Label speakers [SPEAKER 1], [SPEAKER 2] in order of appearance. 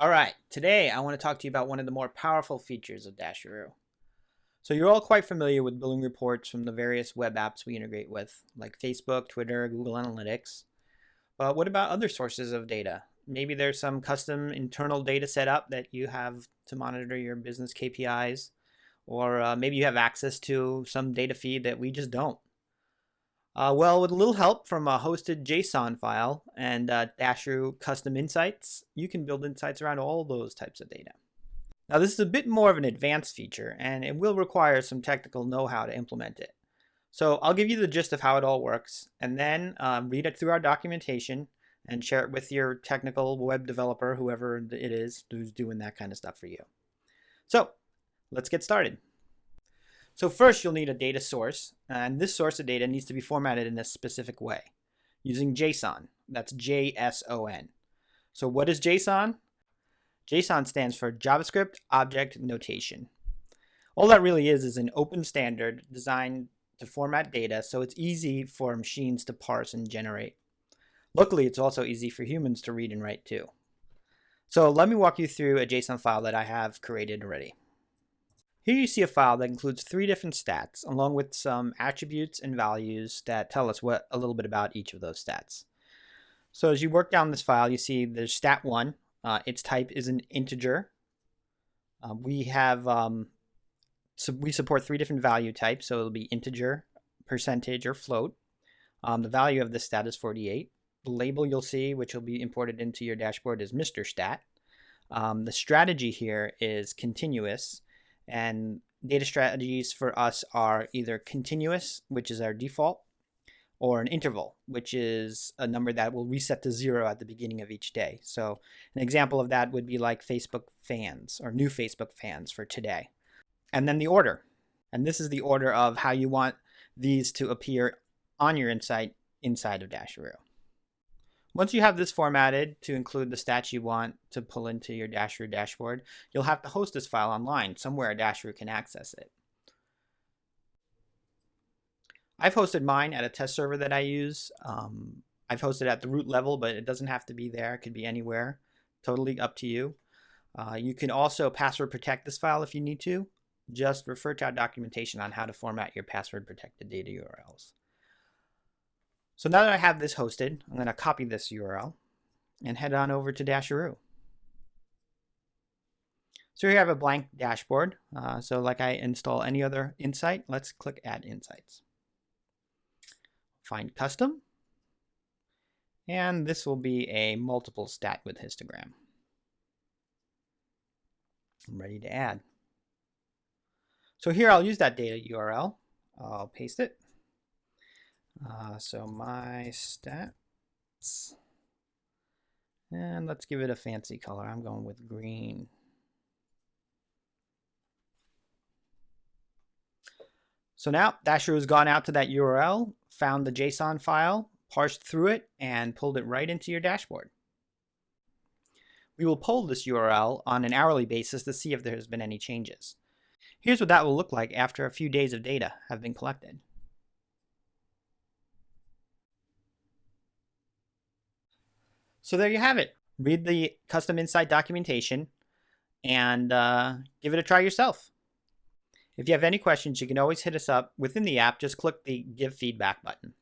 [SPEAKER 1] All right, today I want to talk to you about one of the more powerful features of Dasheroo. So you're all quite familiar with billing reports from the various web apps we integrate with, like Facebook, Twitter, Google Analytics. But what about other sources of data? Maybe there's some custom internal data set up that you have to monitor your business KPIs, or uh, maybe you have access to some data feed that we just don't. Uh, well, with a little help from a hosted JSON file and uh, Dasheroo custom insights, you can build insights around all those types of data. Now, this is a bit more of an advanced feature, and it will require some technical know-how to implement it. So I'll give you the gist of how it all works, and then um, read it through our documentation and share it with your technical web developer, whoever it is who's doing that kind of stuff for you. So let's get started. So first you'll need a data source, and this source of data needs to be formatted in a specific way using JSON. That's J-S-O-N. So what is JSON? JSON stands for JavaScript Object Notation. All that really is is an open standard designed to format data so it's easy for machines to parse and generate. Luckily, it's also easy for humans to read and write too. So let me walk you through a JSON file that I have created already. Here you see a file that includes three different stats, along with some attributes and values that tell us what a little bit about each of those stats. So as you work down this file, you see there's stat one. Uh, its type is an integer. Uh, we have um, so we support three different value types, so it'll be integer, percentage, or float. Um, the value of this stat is 48. The label you'll see, which will be imported into your dashboard, is Mr. Stat. Um, the strategy here is continuous, and data strategies for us are either continuous, which is our default, or an interval, which is a number that will reset to zero at the beginning of each day. So an example of that would be like Facebook fans or new Facebook fans for today. And then the order. And this is the order of how you want these to appear on your insight inside of Dasheroo. Once you have this formatted to include the stats you want to pull into your Dasheroo dashboard, you'll have to host this file online somewhere Dasheroo can access it. I've hosted mine at a test server that I use. Um, I've hosted at the root level, but it doesn't have to be there. It could be anywhere. Totally up to you. Uh, you can also password protect this file if you need to. Just refer to our documentation on how to format your password protected data URLs. So now that I have this hosted, I'm going to copy this URL and head on over to Dasheroo. So here I have a blank dashboard. Uh, so like I install any other insight, let's click Add Insights. Find Custom. And this will be a multiple stat with histogram. I'm ready to add. So here I'll use that data URL. I'll paste it. Uh, so my stats, and let's give it a fancy color. I'm going with green. So now Dasheroo has gone out to that URL, found the JSON file, parsed through it, and pulled it right into your dashboard. We will poll this URL on an hourly basis to see if there has been any changes. Here's what that will look like after a few days of data have been collected. So there you have it. Read the custom insight documentation and uh, give it a try yourself. If you have any questions, you can always hit us up within the app. Just click the give feedback button.